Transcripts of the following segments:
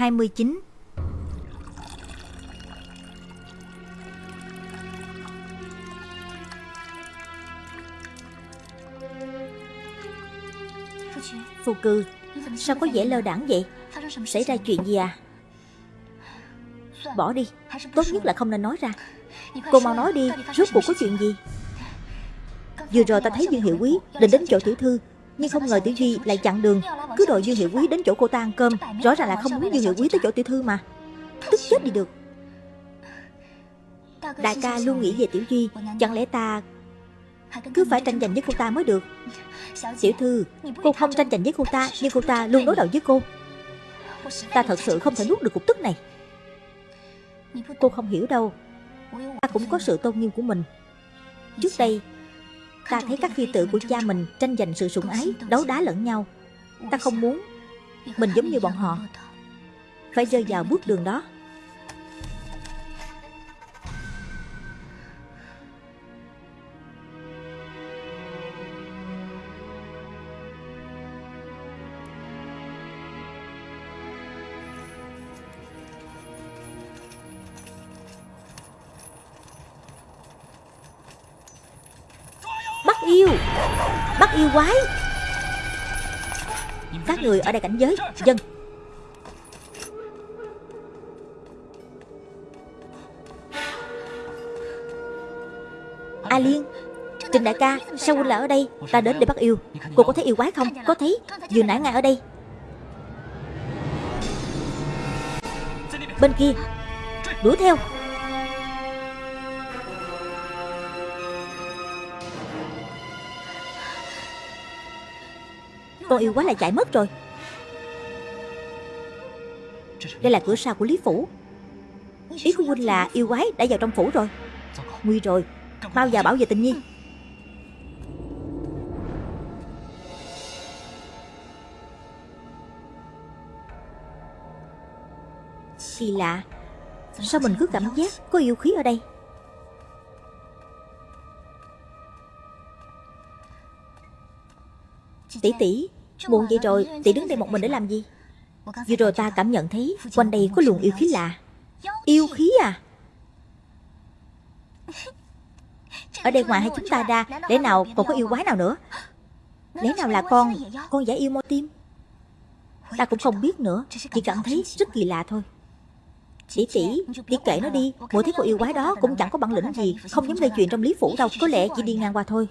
29 Phù cư, Sao có vẻ lơ đẳng vậy? Xảy ra chuyện gì à? Bỏ đi, Tốt nhất là không nên nói ra. Cô mau nói đi, Rốt cuộc có chuyện gì? Vừa rồi ta thấy Dương Hiệu Quý định đến chỗ tiểu thư. Nhưng không ngờ tiểu duy lại chặn đường. Cứ đòi Dương Hiệu Quý đến chỗ cô ta ăn cơm. Rõ ràng là không muốn Dương Hiệu Quý tới chỗ tiểu thư mà. Tức chết đi được. Đại ca luôn nghĩ về tiểu duy. Chẳng lẽ ta cứ phải tranh giành với cô ta mới được? Tiểu thư, Cô không tranh giành với cô ta, Nhưng cô ta luôn đối đầu với cô. Ta thật sự không thể nuốt được cục tức này. Cô không hiểu đâu. Ta cũng có sự tôn nghiêm của mình. Trước đây Ta thấy các phi tử của cha mình tranh giành sự sủng ái, Đấu đá lẫn nhau. Ta không muốn. Mình giống như bọn họ. Phải rơi vào bước đường đó. Yêu. Bắt yêu quái. Các người ở đây cảnh giới. Dân. A Liên, Trình đại ca, Sao huynh lại ở đây? Ta đến để bắt yêu. Cô có thấy yêu quái không? Có thấy. Vừa nãy ngay ở đây. Bên kia. Đuổi theo. Con yêu quá là chạy mất rồi. Đây là cửa sau của Lý Phủ. Ý của huynh là yêu quái đã vào trong phủ rồi. Nguy rồi. Mau vào bảo vệ tình nhi. Kỳ lạ. Sao mình cứ cảm giác có yêu khí ở đây? Tỷ tỷ Muộn vậy rồi Tỷ đứng đây một mình để làm gì? Vừa rồi ta cảm nhận thấy Quanh đây có luồng yêu khí lạ. Yêu khí à? Ở đây ngoài hai chúng ta ra Lẽ nào còn có yêu quái nào nữa? Lẽ nào là con Con giả yêu mô tim? Ta cũng không biết nữa Chỉ cảm thấy rất kỳ lạ thôi. Tỷ tỷ, tỷ kể nó đi Mỗi thấy cô yêu quái đó cũng chẳng có bản lĩnh gì Không dám gây chuyện trong lý phủ đâu Có lẽ chỉ đi ngang qua thôi.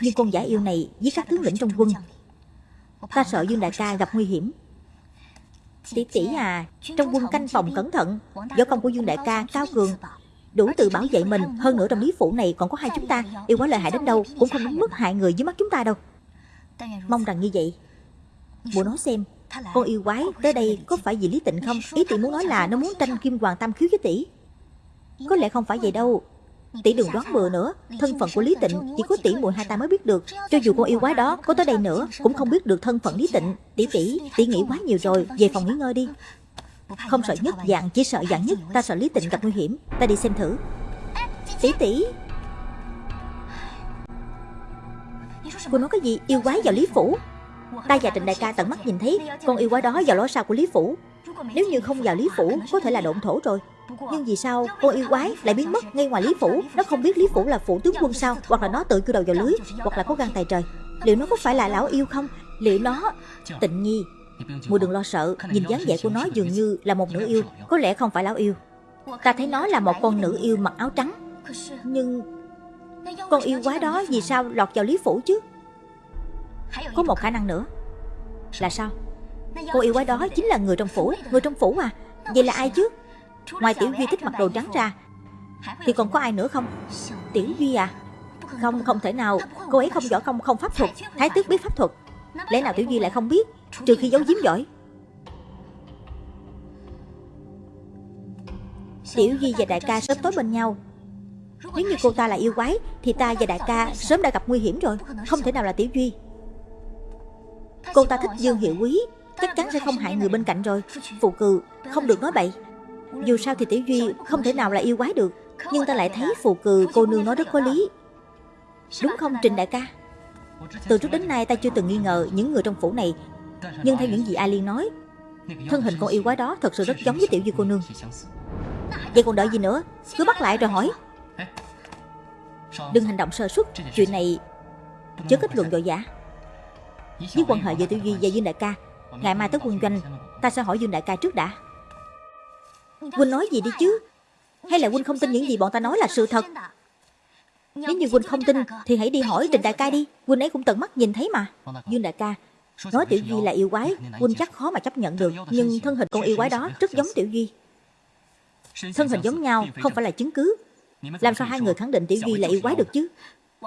Nhưng con giả yêu này với các tướng lĩnh trong quân Ta sợ Dương Đại ca gặp nguy hiểm. Tỷ tỷ à Trong quân canh phòng cẩn thận, Võ công của Dương Đại ca cao cường, Đủ tự bảo vệ mình, Hơn nữa trong lý phủ này còn có hai chúng ta, Yêu quá lợi hại đến đâu Cũng không đến mức hại người dưới mắt chúng ta đâu. Mong rằng như vậy Bộ nói xem, Con yêu quái tới đây có phải vì Lý Tịnh không? Ý tỷ muốn nói là nó muốn tranh kim hoàng tam khiếu với tỷ. Có lẽ không phải vậy đâu. Tỷ đừng đoán bừa nữa. Thân phận của Lý Tịnh chỉ có tỷ muội hai ta mới biết được. Cho dù con yêu quái đó có tới đây nữa Cũng không biết được thân phận Lý Tịnh. Tỷ tỷ, tỷ nghĩ quá nhiều rồi. Về phòng nghỉ ngơi đi. Không sợ nhất dạng, chỉ sợ dạng nhất. Ta sợ Lý Tịnh gặp nguy hiểm. Ta đi xem thử. Tỷ tỷ. Cô nói cái gì? Yêu quái vào Lý Phủ. Ta và Trịnh Đại ca tận mắt nhìn thấy. Con yêu quái đó vào lối sau của Lý Phủ. Nếu như không vào Lý Phủ Có thể là độn thổ rồi nhưng vì sao con yêu quái lại biến mất ngay ngoài Lý Phủ? Nó không biết Lý Phủ là phủ tướng quân sao? Hoặc là nó tự cưa đầu vào lưới? Hoặc là có gan tài trời? Liệu nó có phải là lão yêu không? Liệu nó? Tịnh nhi Mùi đừng lo sợ. Nhìn dáng vẻ của nó dường như là một nữ yêu. Có lẽ không phải lão yêu. Ta thấy nó là một con nữ yêu mặc áo trắng. Nhưng Con yêu quái đó vì sao lọt vào Lý Phủ chứ? Có một khả năng nữa. Là sao? Cô yêu quái đó chính là người trong phủ. Người trong phủ à? Vậy là ai chứ? Ngoài Tiểu Duy thích mặc đồ trắng ra, Thì còn có ai nữa không? Tiểu Duy à? Không không thể nào. Cô ấy không võ công, không pháp thuật. Thái tước biết pháp thuật. Lẽ nào Tiểu Duy lại không biết? Trừ khi giấu giếm giỏi. Tiểu Duy và đại ca sớm tối bên nhau. Nếu như cô ta là yêu quái, Thì ta và đại ca sớm đã gặp nguy hiểm rồi. Không thể nào là Tiểu Duy Cô ta thích Dương Hiệu Quý. Chắc chắn sẽ không hại người bên cạnh rồi. Phụ cừ, Không được nói bậy dù sao thì Tiểu Duy không thể nào là yêu quái được, Nhưng ta lại thấy phù cừ cô nương nói rất có lý. Đúng không, Trình đại ca? Từ trước đến nay ta chưa từng nghi ngờ những người trong phủ này. Nhưng theo những gì A Liên nói, Thân hình con yêu quái đó thật sự rất giống với tiểu duy cô nương. Vậy còn đợi gì nữa? Cứ bắt lại rồi hỏi. Đừng hành động sơ suất, Chuyện này chớ kết luận vội vã Với quan hệ giữa tiểu duy và Dương Đại ca, Ngày mai tới quân doanh, Ta sẽ hỏi Dương Đại ca trước đã. Huynh nói gì đi chứ? Hay là Huynh không tin những gì bọn ta nói là sự thật? Nếu như Huynh không tin, Thì hãy đi hỏi Trình Đại ca đi. Huynh ấy cũng tận mắt nhìn thấy mà. Dương Đại ca, Nói Tiểu Duy là yêu quái. Huynh chắc khó mà chấp nhận được, Nhưng thân hình con yêu quái đó rất giống Tiểu Duy. Thân hình giống nhau, không phải là chứng cứ. Làm sao hai người khẳng định Tiểu Duy là yêu quái được chứ?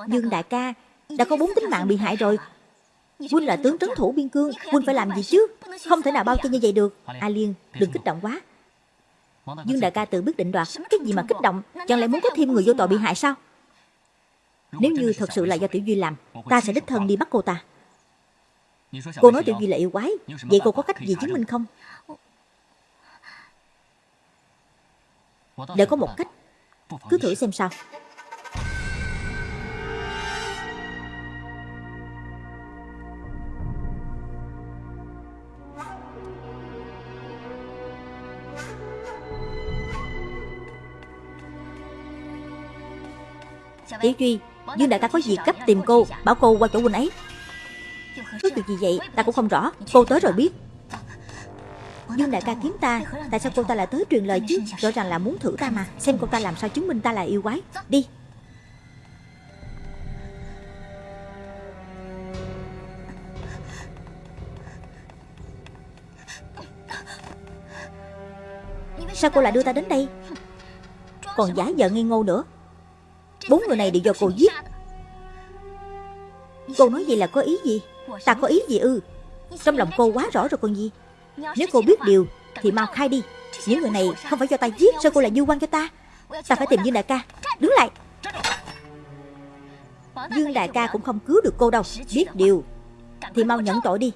Dương Đại ca, Đã có bốn tính mạng bị hại rồi. Huynh là tướng trấn thủ biên cương Huynh phải làm gì chứ? Không thể nào bao che như vậy được. A Liên, đừng kích động quá. Dương đại ca tự biết định đoạt Cái gì mà kích động, Chẳng lẽ muốn có thêm người vô tội bị hại sao? Nếu như thật sự là do Tiểu Duy làm, Ta sẽ đích thân đi bắt cô ta. Cô nói Tiểu Duy là yêu quái, Vậy cô có cách gì chứng minh không? Để có một cách. Cứ thử xem sao. Tiểu Duy Dương đại ca có việc gấp tìm cô, Bảo cô qua chỗ huynh ấy. Có chuyện gì vậy, ta cũng không rõ, Cô tới rồi biết. Dương đại ca kiếm ta, Tại sao cô ta lại tới truyền lời chứ? Rõ ràng là muốn thử ta mà, Xem cô ta làm sao chứng minh ta là yêu quái. Đi. Sao cô lại đưa ta đến đây? Còn giả vờ nghi ngô nữa. Bốn người này đều do cô giết. Cô nói vậy là có ý gì? Ta có ý gì ư? Trong lòng cô quá rõ rồi còn gì Nếu cô biết điều, Thì mau khai đi. Những người này không phải do ta giết Sao cô lại du quan cho ta. Ta phải tìm Dương Đại ca. Đứng lại. Dương Đại ca cũng không cứu được cô đâu. Biết điều, Thì mau nhận tội đi.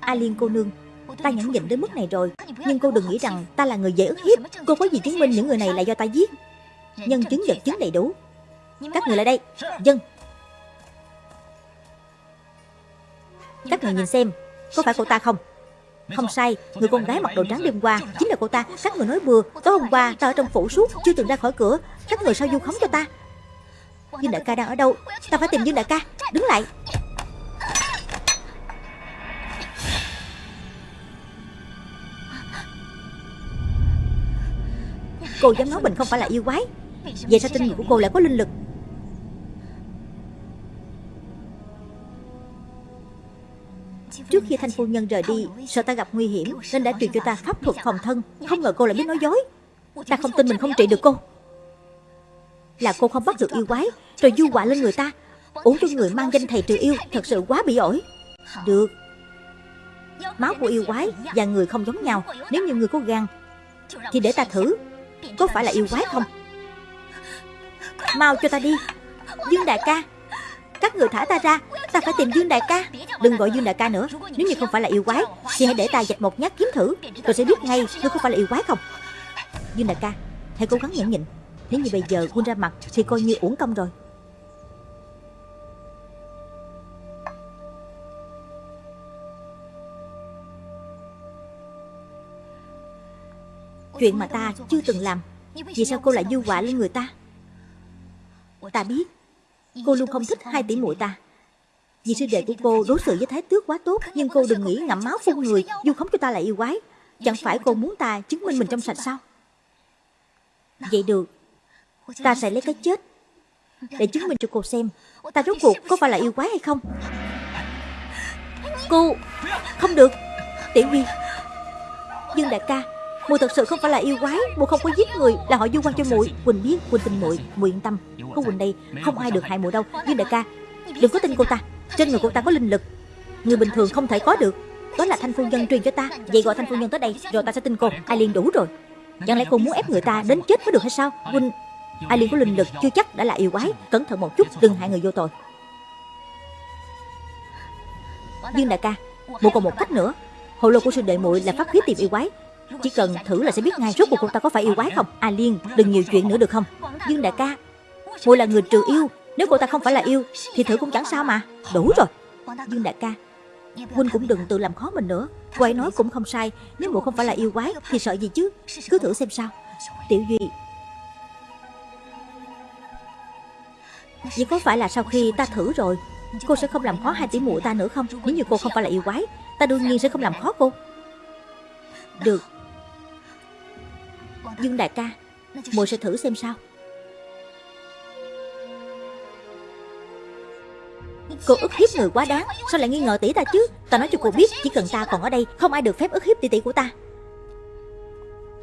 A Liên cô nương Ta nhẫn nhịn đến mức này rồi. Nhưng cô đừng nghĩ rằng ta là người dễ ức hiếp. Cô có gì chứng minh những người này là do ta giết? Nhân chứng vật chứng đầy đủ. Các người lại đây. Dân. Các người nhìn xem, Có phải cô ta không? Không sai, Người con gái mặc đồ trắng đêm qua Chính là cô ta. Các người nói bừa, Tối hôm qua ta ở trong phủ suốt, Chưa từng ra khỏi cửa. Các người sao du khống cho ta? Dương đại ca đang ở đâu? Ta phải tìm Dương đại ca. Đứng lại. Cô dám nói mình không phải là yêu quái. Vậy sao tinh người của cô lại có linh lực. Trước khi thanh phu nhân rời đi Sợ ta gặp nguy hiểm, Nên đã truyền cho ta pháp thuật phòng thân. Không ngờ cô lại biết nói dối. Ta không tin mình không trị được cô. Là cô không bắt được yêu quái, Rồi du quả lên người ta. Uống cho người mang danh thầy trừ yêu, Thật sự quá bị ổi. Được. Máu của yêu quái và người không giống nhau. Nếu như người có gan, Thì để ta thử có phải là yêu quái không? Mau cho ta đi. Dương đại ca. Các người thả ta ra. Ta phải tìm Dương đại ca. Đừng gọi Dương đại ca nữa. Nếu như không phải là yêu quái, Thì hãy để ta dạch một nhát kiếm thử. Tôi sẽ biết ngay Ngươi có phải là yêu quái không. Dương đại ca, Hãy cố gắng nhẫn nhịn. Nếu như bây giờ quân ra mặt Thì coi như uổng công rồi. Chuyện mà ta chưa từng làm. Vì sao cô lại dư quả lên người ta? Ta biết, Cô luôn không thích hai tỷ muội ta. Vì sư đệ của cô đối xử với thái tước quá tốt, Nhưng cô đừng nghĩ ngậm máu phun người vu khống cho ta là yêu quái. Chẳng phải cô muốn ta chứng minh mình trong sạch sao? Vậy được. Ta sẽ lấy cái chết Để chứng minh cho cô xem Ta rốt cuộc có phải là yêu quái hay không. Cô, Không được. Tiểu Duy Dương đại ca Mùi thật sự không phải là yêu quái, Mùi không có giết người, Là họ du quan cho muội. Quỳnh biết Quỳnh tin muội Muội yên tâm. Có Quỳnh đây, Không ai được hại muội đâu. Nhưng đại ca, Đừng có tin cô ta. Trên người cô ta có linh lực. Người bình thường không thể có được. Đó là thanh phu nhân truyền cho ta. Vậy gọi thanh phu nhân tới đây, Rồi ta sẽ tin cô. Ai liên đủ rồi. Chẳng lẽ cô muốn ép người ta đến chết mới được hay sao? Quỳnh, Ai liên có linh lực, chưa chắc đã là yêu quái. Cẩn thận một chút, đừng hại người vô tội. Dương đại ca Một còn một cách nữa. Hồ lô của sư đệ muội là phát khí tìm yêu quái chỉ cần thử là sẽ biết ngay rốt cuộc cô ta có phải yêu quái không? A Liên, đừng nhiều chuyện nữa được không? Dương đại ca Muội là người trừ yêu, Nếu cô ta không phải là yêu, Thì thử cũng chẳng sao mà. Đủ rồi. Dương đại ca, Huynh cũng đừng tự làm khó mình nữa. Cô ấy nói cũng không sai, Nếu mụ không phải là yêu quái Thì sợ gì chứ? Cứ thử xem sao. Tiểu Duy. Vậy có phải là sau khi ta thử rồi, Cô sẽ không làm khó hai tỷ muội ta nữa không? Nếu như cô không phải là yêu quái, Ta đương nhiên sẽ không làm khó cô. Được. Dương đại ca, muội sẽ thử xem sao. Cô ức hiếp người quá đáng, Sao lại nghi ngờ tỷ ta chứ? Ta nói cho cô biết, Chỉ cần ta còn ở đây, Không ai được phép ức hiếp tỷ tỷ của ta.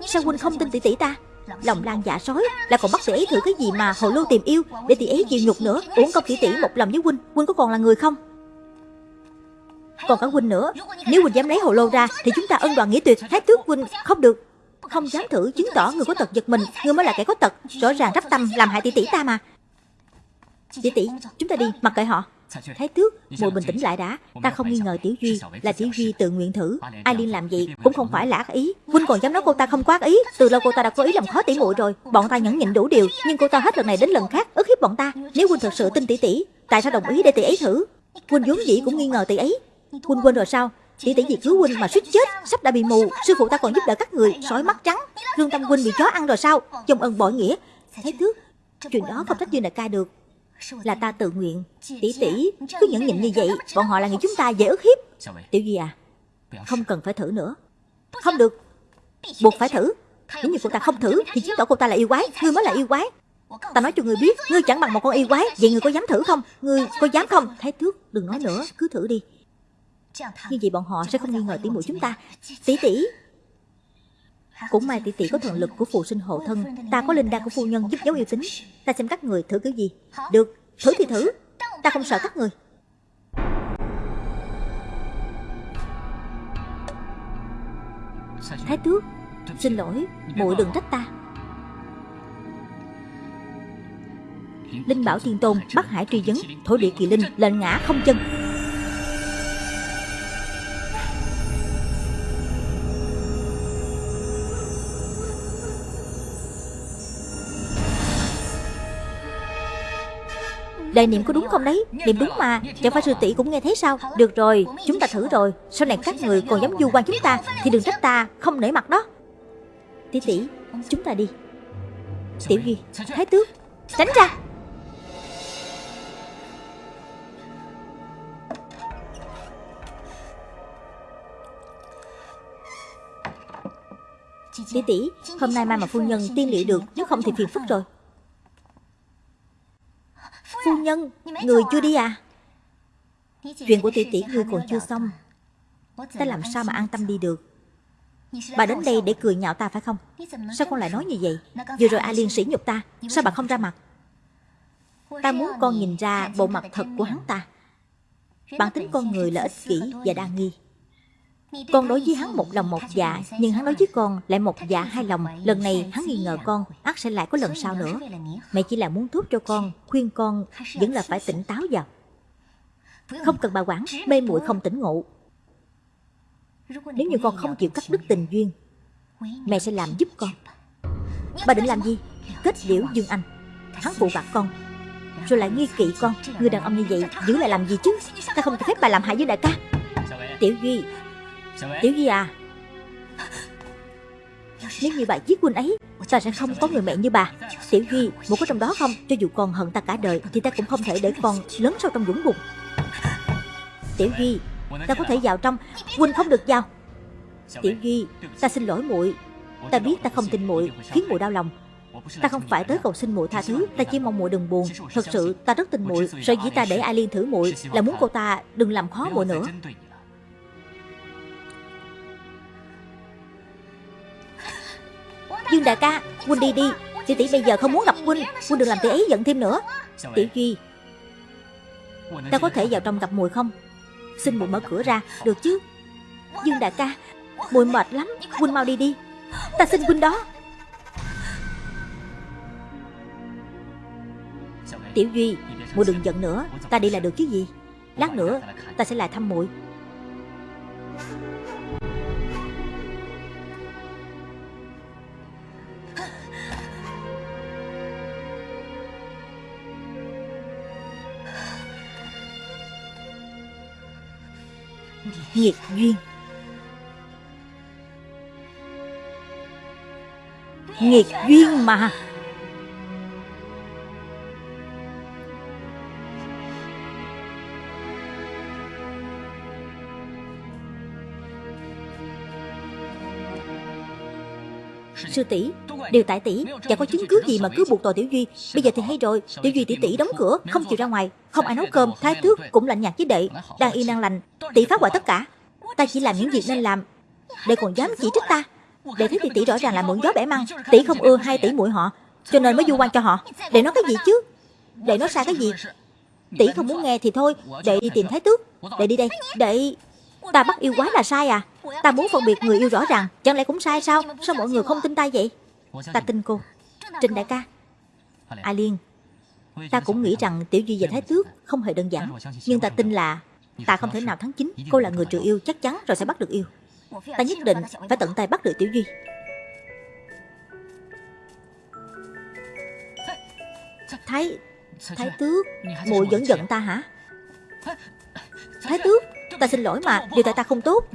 Sao huynh không tin tỷ tỷ ta? Lòng lan dạ sói, Là còn bắt tỷ ấy thử cái gì mà hồ lô tìm yêu, Để tỷ ấy chịu nhục nữa Uống công tỷ tỷ một lòng với huynh. Huynh có còn là người không? Còn cả huynh nữa. Nếu huynh dám lấy hồ lô ra, Thì chúng ta ân đoàn nghĩa tuyệt Thái tước huynh, không được. Không dám thử chứng tỏ người có tật giật mình Người mới là kẻ có tật. Rõ ràng rắp tâm làm hại tỷ tỷ ta mà. Tỷ tỷ chúng ta đi mặc kệ họ. Thái tước, mùi bình tĩnh lại đã. Ta không nghi ngờ Tiểu Duy Là Tiểu Duy tự nguyện thử. Ai liên làm vậy cũng không phải là ác ý. Huynh còn dám nói cô ta không quá ý. Từ lâu cô ta đã có ý làm khó tỷ muội rồi. Bọn ta nhẫn nhịn đủ điều Nhưng cô ta hết lần này đến lần khác ức hiếp bọn ta. Nếu Huynh thật sự tin tỷ tỷ Tại sao đồng ý để tỷ ấy thử? Huynh vốn dĩ cũng nghi ngờ tỷ ấy. Huynh quên rồi sao? Tỷ tỷ vì cứu huynh mà suýt chết Sắp đã bị mù Sư phụ ta còn giúp đỡ các người Sói mắt trắng. Lương tâm huynh bị chó ăn rồi sao? Chồng ơn bội nghĩa. Thái tước Chuyện đó không trách Dương đại ca được. Là ta tự nguyện. Tỷ tỷ cứ nhẫn nhịn như vậy Bọn họ là người chúng ta dễ ức hiếp. Tiểu Duy à Không cần phải thử nữa. Không được. Buộc phải thử. Nếu như cô ta không thử Thì chứng tỏ cô ta là yêu quái. Ngươi mới là yêu quái. Ta nói cho ngươi biết Ngươi chẳng bằng một con yêu quái. Vậy ngươi có dám thử không? Ngươi có dám không? Thái tước, đừng nói nữa. Cứ thử đi. Như vậy bọn họ sẽ không nghi ngờ tỷ muội chúng ta. Tỷ tỷ. Cũng may tỷ tỷ có thần lực của phù sinh hộ thân. Ta có linh đan của phu nhân giúp giấu yêu tính. Ta xem các người thử kiểu gì. Được, thử thì thử. Ta không sợ các người. Thái tước Xin lỗi, muội đừng trách ta. Linh bảo thiên tôn Bắc Hải truy vấn Thổ địa kỳ linh lệnh ngã không chân Đại niệm có đúng không đấy? Niệm đúng mà. Chẳng phải sư tỷ cũng nghe thấy sao? Được rồi, Chúng ta thử rồi. Sau này các người còn dám du quan chúng ta? Thì đừng trách ta, Không nể mặt đó. Tỷ tỷ, Chúng ta đi. Tiểu Duy, Thái tước, Tránh ra. Tỷ tỷ, Hôm nay mai mà phu nhân tiên liệu được, Nếu không thì phiền phức rồi nhân. Người chưa đi à? Chuyện của tỷ tỷ ngươi còn chưa xong. Ta làm sao mà an tâm đi được? Bà đến đây để cười nhạo ta phải không? Sao con lại nói như vậy? Vừa rồi A Liên sỉ nhục ta Sao bà không ra mặt? Ta muốn con nhìn ra bộ mặt thật của hắn ta. Bản tính con người là ích kỷ và đa nghi con đối với hắn một lòng một dạ Nhưng hắn đối với con lại một dạ hai lòng. Lần này hắn nghi ngờ con ắt sẽ lại có lần sau nữa. Mẹ chỉ là muốn thuốc cho con, Khuyên con vẫn là phải tỉnh táo vào. Không cần bà quản, Mê muội không tỉnh ngộ. Nếu như con không chịu cắt đứt tình duyên Mẹ sẽ làm giúp con. Bà định làm gì? Kết liễu Dương Anh. Hắn phụ bạc con, Rồi lại nghi kỵ con. Người đàn ông như vậy giữ lại làm gì chứ? Ta không cho phép bà làm hại với đại ca. Tiểu Duy Tiểu Duy à Nếu như bà giết huynh ấy Ta sẽ không có người mẹ như bà Tiểu Duy Một có trong đó không Cho dù con hận ta cả đời Thì ta cũng không thể để con lớn sâu trong dũng bùn Tiểu Duy Ta có thể vào trong Huynh không được vào Tiểu Duy Ta xin lỗi muội Ta biết ta không tin muội Khiến muội đau lòng Ta không phải tới cầu xin muội tha thứ Ta chỉ mong muội đừng buồn Thật sự ta rất tin muội Sở dĩ ta để Ai Liên thử muội Là muốn cô ta đừng làm khó muội nữa Dương đại ca Huynh đi đi. Tỷ tỷ bây giờ không muốn gặp Huynh Huynh đừng làm tỷ ấy giận thêm nữa. Tiểu Duy Ta có thể vào trong gặp mùi không? Xin mùi mở cửa ra Được chứ? Dương đại ca Mùi mệt lắm. Huynh mau đi đi. Ta xin Huynh đó. Tiểu Duy Mùi đừng giận nữa. Ta đi là được chứ gì? Lát nữa ta sẽ lại thăm muội Nghiệt duyên. Nghiệt duyên mà. Sư tỷ. Điều tại tỷ. Chẳng có chứng cứ gì mà cứ buộc tội Tiểu Duy. Bây giờ thì hay rồi. Tiểu Duy tỷ tỷ đóng cửa Không chịu ra ngoài Không ai nấu cơm. Thái tước cũng lạnh nhạt với đệ. Đang yên đang lành. Tỷ phá hoại tất cả. Ta chỉ làm những việc nên làm. Đệ còn dám chỉ trích ta. Đệ thấy tỷ tỷ rõ ràng là mượn gió bẻ măng Tỷ không ưa hai tỷ muội họ Cho nên mới du quan cho họ. Đệ nói cái gì? chứ Đệ nói sai cái gì? Tỷ không muốn nghe thì thôi. Đệ đi tìm thái tước. Đệ đi đây Đệ Ta bắt yêu quái là sai à Ta muốn phân biệt người yêu rõ ràng, Chẳng lẽ cũng sai sao? Sao mọi người không tin ta vậy? Ta tin cô. Trình đại ca. A Liên. Ta cũng nghĩ rằng Tiểu Duy và Thái Tước không hề đơn giản. Nhưng ta tin là Ta không thể nào thắng chính. Cô là người trừ yêu, chắc chắn rồi sẽ bắt được yêu. Ta nhất định phải tận tay bắt được Tiểu Duy. Thái Thái Tước Mụi vẫn giận ta hả? Thái Tước, Ta xin lỗi mà, Điều tại ta không tốt.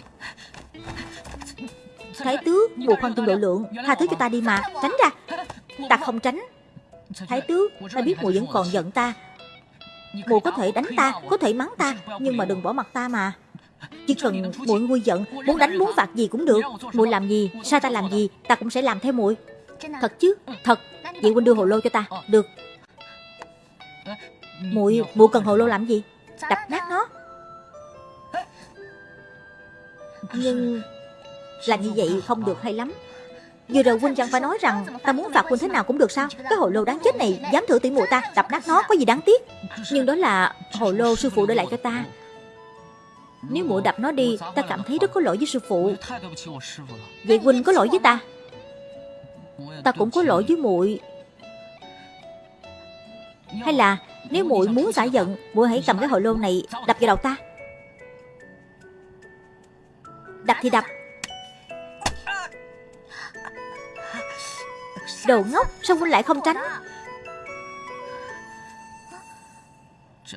Thái tước Mùa khoan tương độ lượng Tha thứ cho ta đi mà. Tránh ra. Ta không tránh. Thái tước Ta biết mùa vẫn còn giận ta. Mùa có thể đánh ta, Có thể mắng ta, Nhưng mà đừng bỏ mặt ta mà. Chỉ cần muội nguôi giận, Muốn đánh, muốn phạt gì cũng được. Muội làm gì, Sao ta làm gì, Ta cũng sẽ làm theo muội. Thật chứ? Thật. Vậy huynh đưa hồ lô cho ta. Được. Muội muội cần hồ lô làm gì? Đập nát nó. Nhưng làm như vậy không được hay lắm. Vừa rồi huynh chẳng phải nói rằng Ta muốn phạt huynh thế nào cũng được sao? Cái hồ lô đáng chết này, dám thử tỉ muội ta, Đập nát nó có gì đáng tiếc? Nhưng đó là hồ lô sư phụ để lại cho ta. Nếu muội đập nó đi, Ta cảm thấy rất có lỗi với sư phụ. Vậy huynh có lỗi với ta? Ta cũng có lỗi với muội. Hay là nếu muội muốn xả giận, muội hãy cầm cái hồ lô này đập vào đầu ta. Đập thì đập Đồ ngốc, Sao huynh lại không tránh?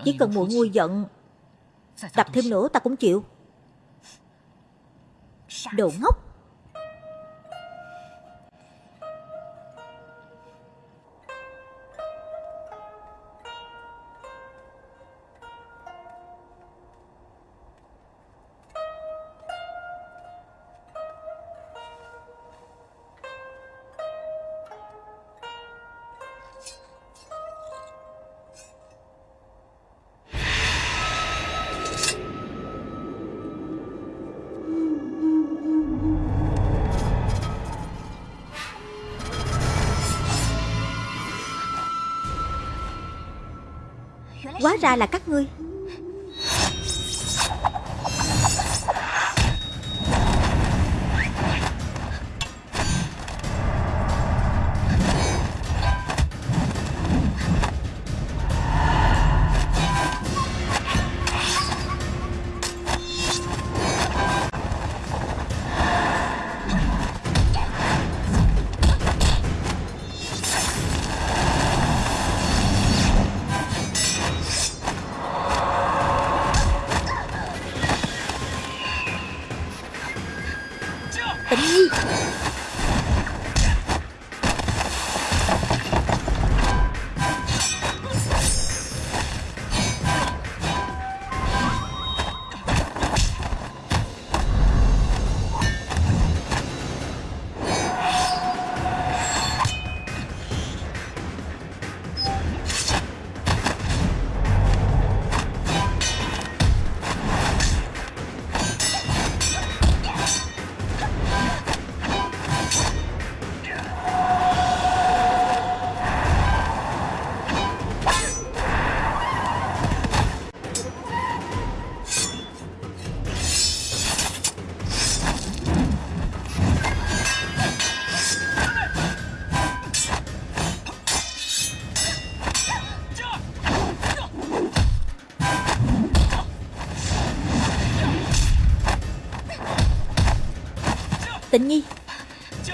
Chỉ cần muội nguôi giận, Đập thêm nữa ta cũng chịu. Đồ ngốc ra là các ngươi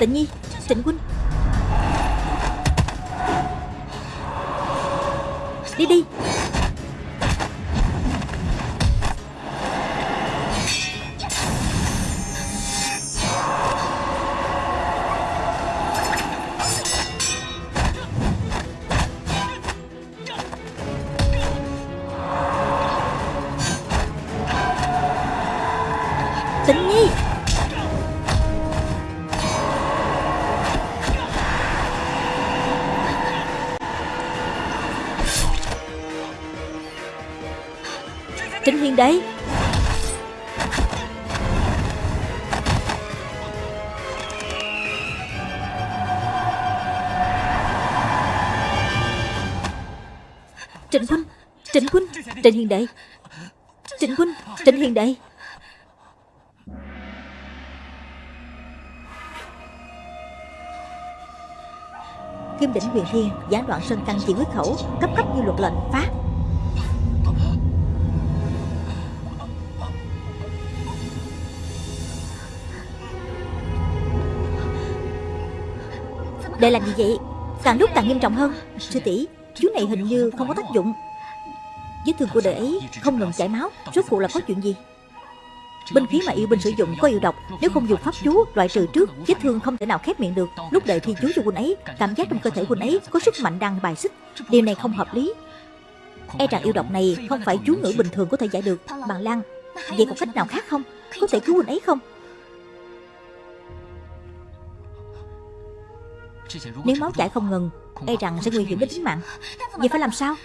Tịnh Nhi. Tịnh Quynh Đi đi. Trịnh Trịnh Huynh Trịnh Huynh Trịnh Hiền Đệ. Trịnh Huynh Trịnh Hiền Đệ. Kim đỉnh huyền thiên gián đoạn sơn căn chỉ huyết khẩu, Cấp cấp như luật lệnh phá Để làm gì vậy? Càng lúc càng nghiêm trọng hơn. Sư tỷ, Chú này hình như không có tác dụng. Vết thương của đệ ấy không ngừng chảy máu. Rốt cuộc là có chuyện gì? Binh khí mà yêu binh sử dụng có yêu độc. Nếu không dùng pháp chú, loại trừ trước, Vết thương không thể nào khép miệng được. Lúc đợi thi chú cho huynh ấy, Cảm giác trong cơ thể huynh ấy có sức mạnh đang bài xích. Điều này không hợp lý. E rằng yêu độc này không phải chú ngữ bình thường có thể giải được. Bằng Lan, Vậy còn cách nào khác không? Có thể cứu huynh ấy không? Nếu máu chảy không ngừng E rằng sẽ nguy hiểm đến tính mạng. Vậy phải làm sao?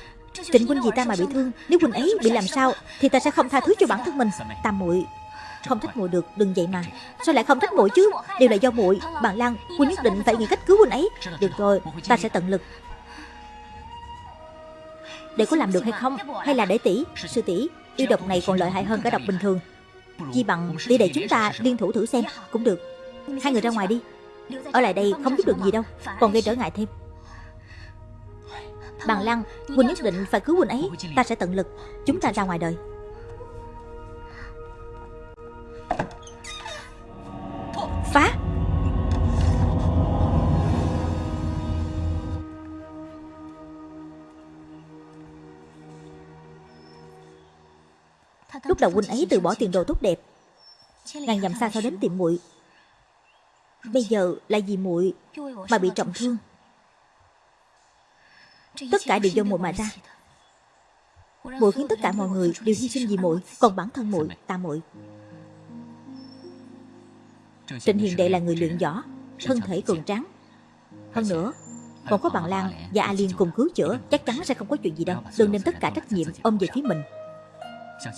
Trịnh huynh vì ta mà bị thương? Nếu huynh ấy bị làm sao Thì ta sẽ không tha thứ cho bản thân mình. Tam muội không thích muội được đừng vậy mà. Sao lại không thích muội chứ? Điều là do muội. Bạn Lan Huynh nhất định phải nghĩ cách cứu huynh ấy. Được rồi Ta sẽ tận lực. Để có làm được hay không? Hay là để tỷ Sư tỷ Yêu độc này còn lợi hại hơn cả độc bình thường. Chỉ bằng tỷ để chúng ta liên thủ thử xem. Cũng được. Hai người ra ngoài đi ở lại đây không giúp được gì đâu. Còn gây trở ngại thêm. Bằng Lăng, Huynh nhất định phải cứu huynh ấy. Ta sẽ tận lực. Chúng ta ra ngoài đời. Phá! Lúc đầu huynh ấy từ bỏ tiền đồ tốt đẹp, Ngàn dặm xa sao đến tìm muội Bây giờ là vì muội Mà bị trọng thương. Tất cả đều do muội mà ra. Muội khiến tất cả mọi người đều hy sinh vì muội Còn bản thân muội, ta muội. Trịnh Hiền Đệ là người luyện võ Thân thể cường tráng. Hơn nữa còn có bằng Lan và A Liên cùng cứu chữa Chắc chắn sẽ không có chuyện gì đâu. Đừng đem tất cả trách nhiệm ôm về phía mình.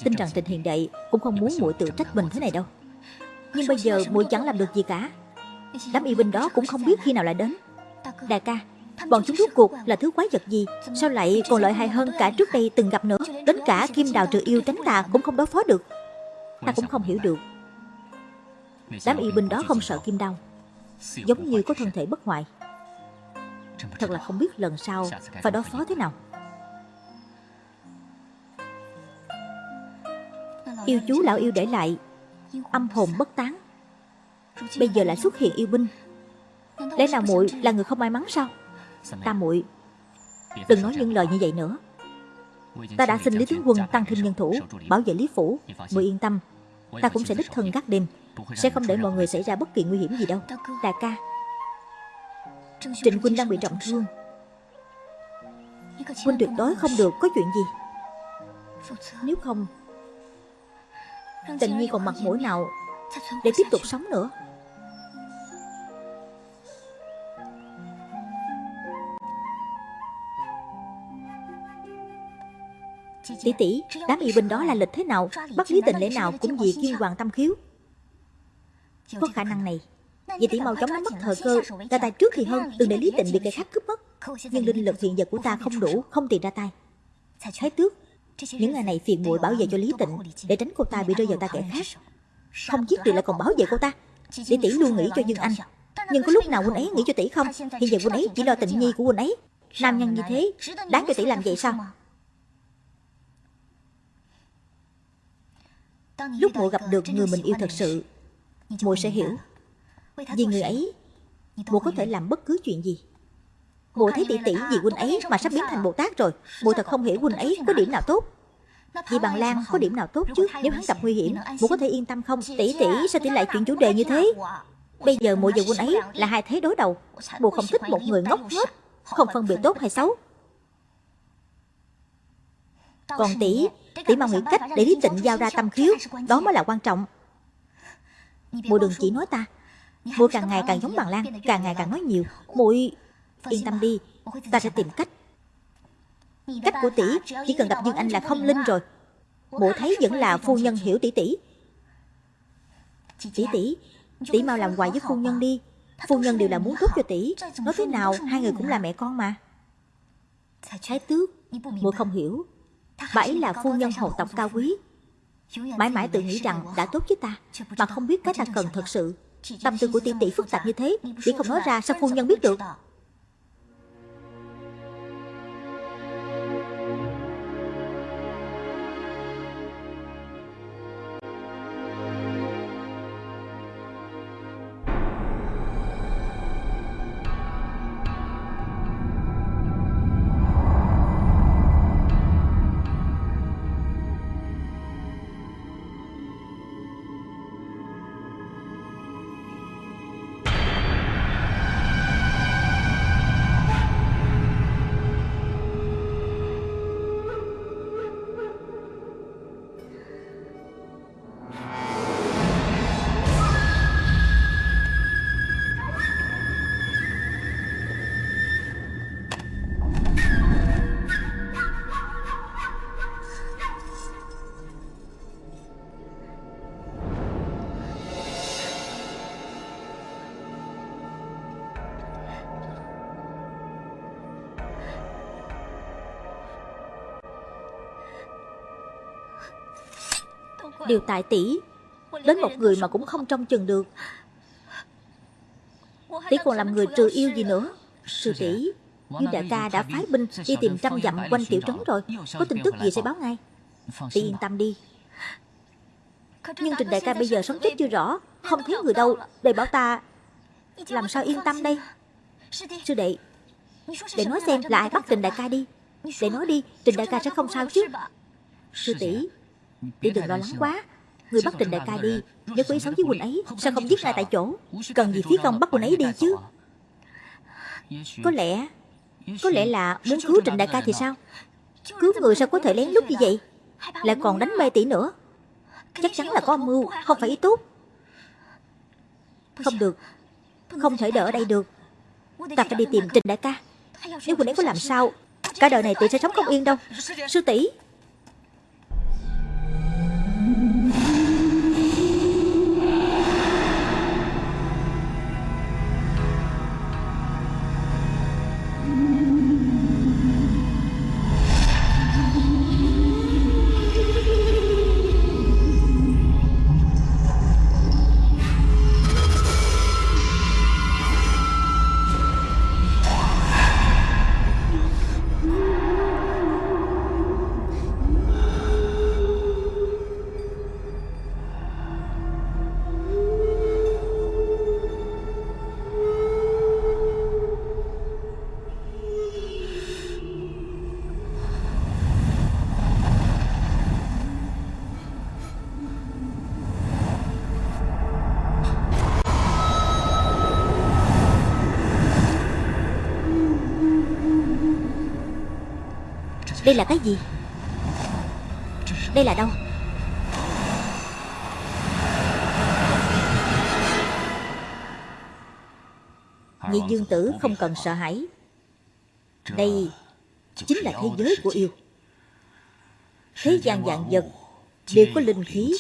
Tin rằng Trịnh Hiền Đệ cũng không muốn muội tự trách mình thế này đâu. Nhưng bây giờ muội chẳng làm được gì cả. Đám y binh đó cũng không biết khi nào lại đến. Đại ca, Bọn chúng rốt cuộc là thứ quái vật gì? Sao lại còn lợi hại hơn cả trước đây từng gặp nữa? Đến cả kim đào trừ yêu tránh tà cũng không đối phó được. Ta cũng không hiểu được. Đám y binh đó không sợ kim đao, Giống như có thân thể bất hoại. Thật là không biết lần sau Phải đối phó thế nào. Yêu chú lão yêu để lại, Âm hồn bất tán. Bây giờ lại xuất hiện yêu binh. Lẽ nào muội là người không may mắn sao? Ta muội Đừng nói những lời như vậy nữa. Ta đã xin Lý Tướng Quân tăng thêm nhân thủ Bảo vệ Lý Phủ. Muội yên tâm Ta cũng sẽ đích thân gác đêm Sẽ không để mọi người xảy ra bất kỳ nguy hiểm gì đâu. Đại ca Trịnh Huynh đang bị trọng thương. Huynh tuyệt đối không được có chuyện gì. Nếu không Tình Nhi còn mặt mũi nào Để tiếp tục sống nữa Tỷ tỷ, đám y binh đó là lịch thế nào? Bắt lý tình lễ nào cũng vì kiên hoàng tâm khiếu? Có khả năng này. Vậy tỷ mau chóng nắm bắt thời cơ. Ra tay trước thì hơn Đừng để lý tịnh bị kẻ khác cướp mất. Nhưng linh lực hiện giờ của ta không đủ Không tiền ra tay. Thái tước Những ngày này phiền muội bảo vệ cho lý tịnh Để tránh cô ta bị rơi vào tay kẻ khác. Không giết được lại còn bảo vệ cô ta. Để tỷ luôn nghĩ cho Dương Anh. Nhưng có lúc nào huynh ấy nghĩ cho tỷ không? Hiện giờ huynh ấy chỉ lo tình nhi của huynh ấy. Nam nhân như thế Đáng cho tỷ làm vậy sao? Lúc muội gặp được người mình yêu thật sự muội sẽ hiểu. Vì người ấy muội có thể làm bất cứ chuyện gì. Muội thấy tỷ tỷ vì huynh ấy mà sắp biến thành Bồ Tát rồi. Muội thật không hiểu huynh ấy có điểm nào tốt. Vì bằng Lan có điểm nào tốt chứ Nếu hắn gặp nguy hiểm muội có thể yên tâm không? Tỷ tỷ sao tỷ lại chuyện chủ đề như thế. Bây giờ muội và huynh ấy là hai thế đối đầu. Muội không thích một người ngốc hết Không phân biệt tốt hay xấu Còn tỷ Tỷ mau nghĩ cách để Lý Tịnh giao ra tâm khiếu Đó mới là quan trọng. Muội đừng chỉ nói ta Muội càng ngày càng giống bằng Lan Càng ngày càng nói nhiều. Muội yên tâm đi Ta sẽ tìm cách. Cách của tỷ chỉ cần gặp Dương Anh là không linh rồi. Mụ thấy vẫn là phu nhân hiểu tỷ tỷ Tỷ tỷ Tỷ mau làm quà với phu nhân đi. Phu nhân đều là muốn tốt cho tỷ Nói thế nào hai người cũng là mẹ con mà. Thái tước Mụ không hiểu Bà ấy là phu nhân hộ tộc cao quý. Mãi mãi tự nghĩ rằng đã tốt với ta Mà không biết cái ta cần thật sự. Tâm tư của tỷ tỷ phức tạp như thế Tỷ không nói ra sao phu nhân biết được Đều tại tỷ Đến một người mà cũng không trông chừng được. Tỷ còn làm người trừ yêu gì nữa? Sư tỷ Dương đại ca đã phái binh đi tìm trăm dặm quanh tiểu trấn rồi. Có tin tức gì sẽ báo ngay. Tỷ yên tâm đi. Nhưng Trình đại ca bây giờ sống chết chưa rõ Không thấy người đâu Để bảo ta Làm sao yên tâm đây? Sư đệ Để nói xem là ai bắt Trình đại ca đi. Để nói đi Trình đại ca sẽ không sao chứ. Sư tỷ Tỷ đừng lo lắng quá. Người bắt Trình đại ca đi Nếu có ý xấu với Quỳnh ấy Sao không giết ngay tại chỗ? Cần gì phí công bắt Quỳnh ấy đi chứ? Có lẽ Có lẽ là muốn cứu Trình đại ca thì sao? Cứu người sao có thể lén lút như vậy? Lại còn đánh mê tỷ nữa. Chắc chắn là có âm mưu Không phải ý tốt. Không được Không thể đỡ ở đây được. Ta phải đi tìm Trình đại ca. Nếu Quỳnh ấy có làm sao Cả đời này tỷ sẽ sống không yên đâu. Sư tỷ Đây là cái gì? Đây là đâu? Nhị dương tử không cần sợ hãi. Đây chính là thế giới của yêu. Thế gian dạng vật đều có linh khí.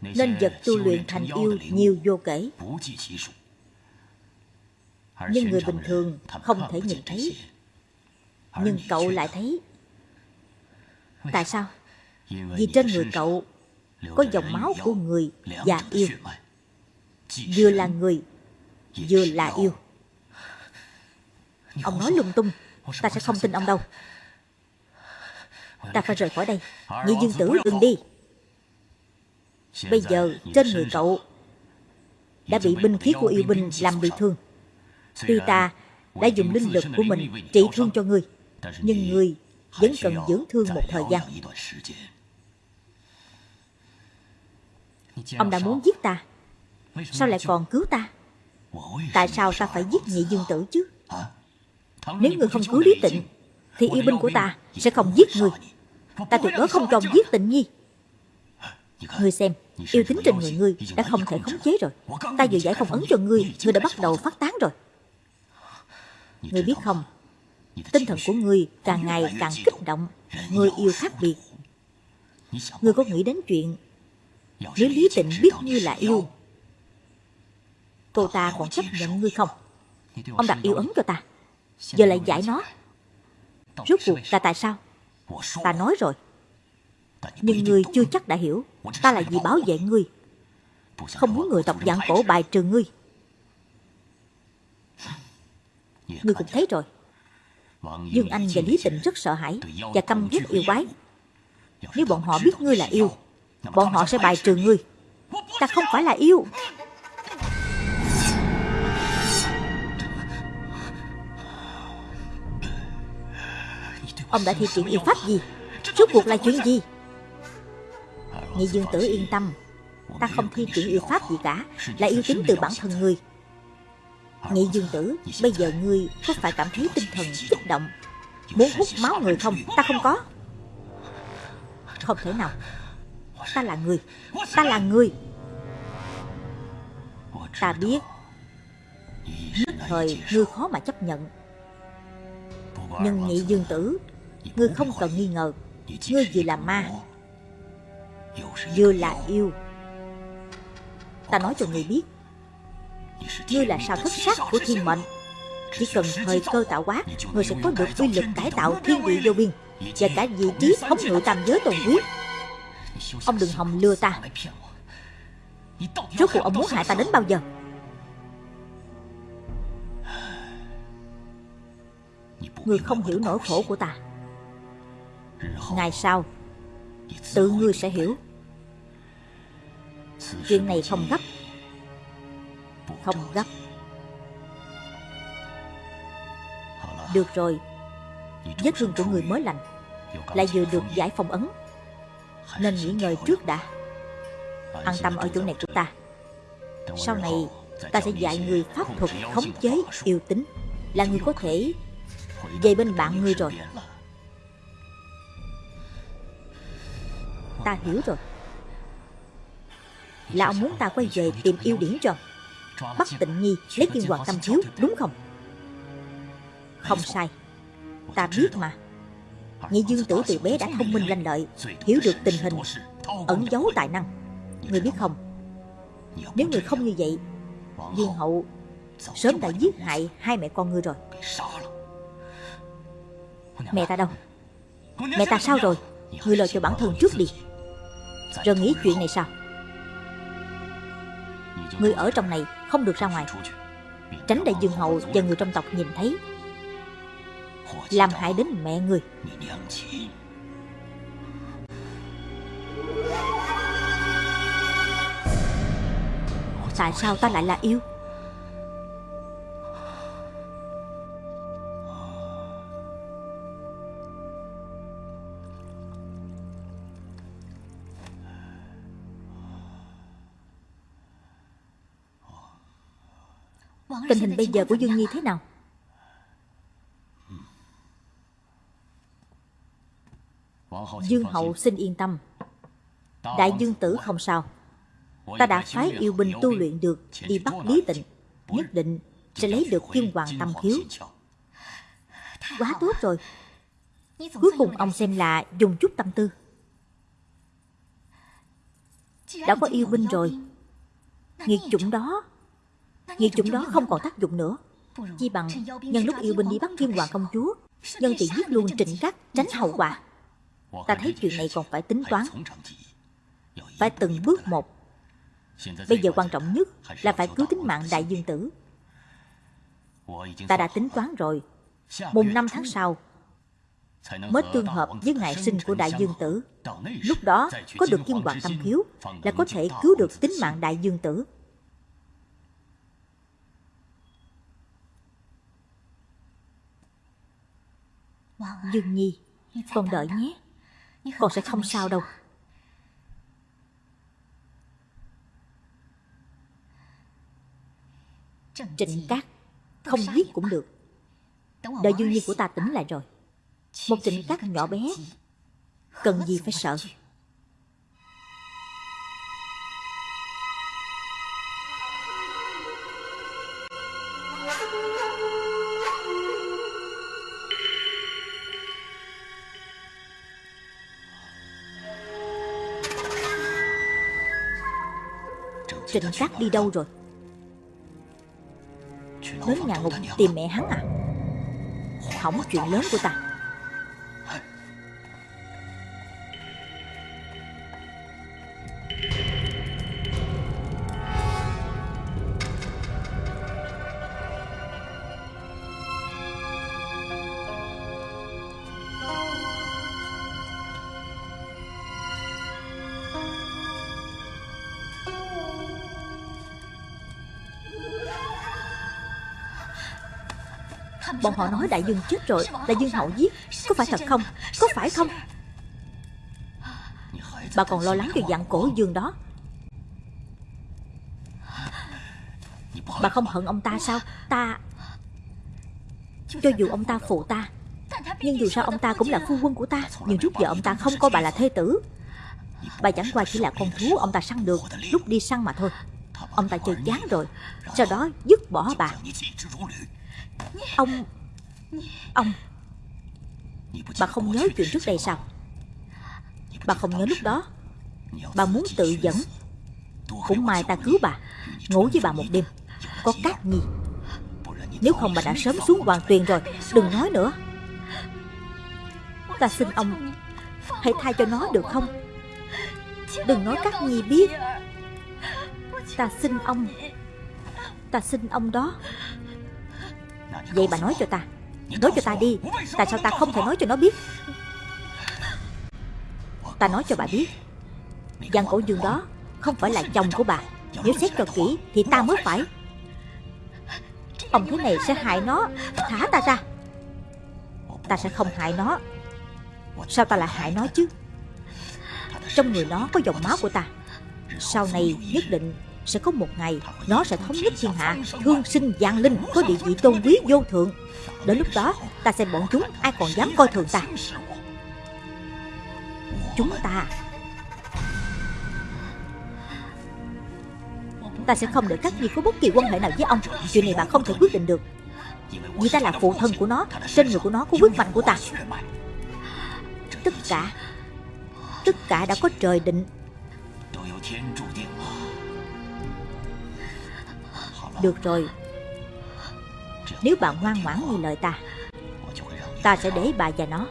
Nên vật tu luyện thành yêu nhiều vô kể. Nhưng người bình thường không thể nhìn thấy nhưng cậu lại thấy. Tại sao? Vì trên người cậu Có dòng máu của người và yêu. Vừa là người Vừa là yêu. Ông nói lung tung Ta sẽ không tin ông đâu. Ta phải rời khỏi đây. Nhị dương tử đừng đi. Bây giờ trên người cậu Đã bị binh khí của yêu binh làm bị thương. Tuy ta đã dùng linh lực của mình trị thương cho ngươi nhưng ngươi vẫn cần dưỡng thương một thời gian. ông đã muốn giết ta. sao lại còn cứu ta? tại sao ta phải giết nhị dương tử chứ? nếu ngươi không cứu lý tịnh thì yêu binh của ta sẽ không giết ngươi ta tuyệt đối không cho giết tịnh nhi ngươi xem yêu tính trên người ngươi đã không thể khống chế rồi ta vừa giải phong ấn cho ngươi ngươi đã bắt đầu phát tán rồi。ngươi biết không Tinh thần của người càng ngày càng kích động, Người yêu khác biệt. Người có nghĩ đến chuyện Nếu Lý Tịnh biết như là yêu? Cô ta còn chấp nhận ngươi không? Ông đặt yêu ấn cho ta. Giờ lại giải nó. Rốt cuộc là tại sao? Ta nói rồi. Nhưng ngươi chưa chắc đã hiểu, Ta là vì bảo vệ ngươi Không muốn người tộc dạng cổ bài trừ ngươi. Ngươi cũng thấy rồi. Dương Anh và Lý Tịnh rất sợ hãi Và căm ghét yêu quái. Nếu bọn họ biết ngươi là yêu Bọn họ sẽ bài trừ ngươi. Ta không phải là yêu. Ông đã thi triển yêu pháp gì? Rốt cuộc là chuyện gì? Nghị dương tử yên tâm. Ta không thi triển yêu pháp gì cả Là yêu tính từ bản thân ngươi Nghị dương tử, Bây giờ ngươi có phải cảm thấy tinh thần kích động? Muốn hút máu người không? Ta không có. Không thể nào. Ta là người. Ta là người. Ta biết. Nhất thời, ngươi khó mà chấp nhận. Nhưng nghị dương tử, Ngươi không cần nghi ngờ. Ngươi vừa là ma, Vừa là yêu. Ta nói cho ngươi biết. Ngươi là sao thất sắc của thiên mệnh? Chỉ cần thời cơ tạo hóa, Ngươi sẽ có được uy lực cải tạo thiên địa vô biên Và cả vị trí thống ngự tam giới tồn quyết Ông đừng hòng lừa ta. Rốt cuộc ông muốn hại ta đến bao giờ? Ngươi không hiểu nỗi khổ của ta. Ngày sau, Tự ngươi sẽ hiểu. Chuyện này không gấp. Không gấp. Được rồi. Vết thương của người mới lành Lại vừa được giải phong ấn. Nên nghỉ ngơi trước đã. An tâm ở chỗ này của ta. Sau này Ta sẽ dạy người pháp thuật khống chế yêu tính Là người có thể Về bên bạn ngươi rồi. Ta hiểu rồi. Là ông muốn ta quay về tìm yêu điển rồi Bắt tịnh nhi lấy kim hoàng tâm thiếu Đúng không? Không sai. Ta biết mà. Nhị dương tử từ bé đã thông minh lanh lợi Hiểu được tình hình Ẩn giấu tài năng. Người biết không? Nếu người không như vậy Dương hậu Sớm đã giết hại hai mẹ con ngươi rồi. Mẹ ta đâu? Mẹ ta sao rồi? Ngươi lo cho bản thân trước đi. Rồi nghĩ chuyện này sao? Ngươi ở trong này không được ra ngoài. Tránh đại dương hậu và người trong tộc nhìn thấy. Làm hại đến mẹ người. Tại sao ta lại là yêu? Tình hình bây giờ của Dương Nhi thế nào? Dương Hậu xin yên tâm. Đại Dương Tử không sao. Ta đã phái yêu binh tu luyện được, Đi bắt Lý Tịnh, Nhất định sẽ lấy được kim hoàng tâm khiếu. Quá tốt rồi. Cuối cùng ông xem là dùng chút tâm tư. Đã có yêu binh rồi. Nghiệt chủng đó. Nghiệt chủng đó không còn tác dụng nữa. Chi bằng nhân lúc yêu binh đi bắt kim hoàng công chúa Nhân tiện giết luôn trịnh cắt tránh hậu quả. Ta thấy chuyện này còn phải tính toán. Phải từng bước một. Bây giờ quan trọng nhất là phải cứu tính mạng đại dương tử. Ta đã tính toán rồi. Mùng năm tháng sau Mới tương hợp với ngày sinh của đại dương tử. Lúc đó có được kim hoàng tâm khiếu Là có thể cứu được tính mạng đại dương tử Dương Nhi Con đợi nhé. Con sẽ không sao đâu. Trịnh Cát Không giết cũng được. Đợi Dương Nhi của ta tỉnh lại rồi. Một trịnh Cát nhỏ bé. Cần gì phải sợ Trịnh Cát đi đâu rồi? Đến nhà ngục tìm mẹ hắn à? Hỏng chuyện lớn của ta Bọn họ nói đại dương chết rồi, Đại dương hậu giết. Có phải thật không? Có phải không? Bà còn lo lắng về dạng cổ dương đó. Bà không hận ông ta sao? Ta Cho dù ông ta phụ ta, Nhưng dù sao ông ta cũng là phu quân của ta, Nhưng trước giờ ông ta không coi bà là thê tử. Bà chẳng qua chỉ là con thú ông ta săn được, Lúc đi săn mà thôi. Ông ta chơi chán rồi, Sau đó dứt bỏ bà. Ông Ông, Bà không nhớ chuyện trước đây sao? Bà không nhớ lúc đó. Bà muốn tự dẫn. Cũng may ta cứu bà, Ngủ với bà một đêm. Có cát nhi Nếu không bà đã sớm xuống hoàng tuyền rồi, Đừng nói nữa. Ta xin ông Hãy thay cho nó được không? Đừng nói cát nhi biết. Ta xin ông Ta xin ông đó. Vậy bà nói cho ta. Nói cho ta đi. Tại sao ta không thể nói cho nó biết? Ta nói cho bà biết. Giang cổ dương đó Không phải là chồng của bà. Nếu xét cho kỹ Thì ta mới phải. Ông thế này sẽ hại nó, Thả ta ra. Ta sẽ không hại nó. Sao ta lại hại nó chứ? Trong người nó có dòng máu của ta. Sau này nhất định sẽ có một ngày, nó sẽ thống nhất thiên hạ. Thương sinh giang linh có địa vị tôn quý vô thượng. Đến lúc đó, ta xem bọn chúng, ai còn dám coi thường ta? Chúng ta ta sẽ không để các nhi có bất kỳ quan hệ nào với ông. Chuyện này bạn không thể quyết định được. Vì ta là phụ thân của nó, trên người của nó có huyết mạch của ta. Tất cả tất cả đã có trời định. Được rồi. Nếu bà ngoan ngoãn như lời ta Ta sẽ để bà và nó.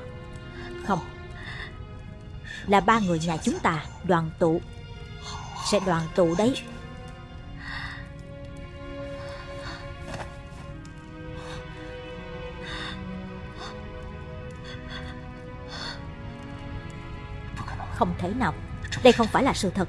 Không. Là ba người nhà chúng ta, đoàn tụ. Sẽ đoàn tụ đấy. Không thể nào. Đây không phải là sự thật.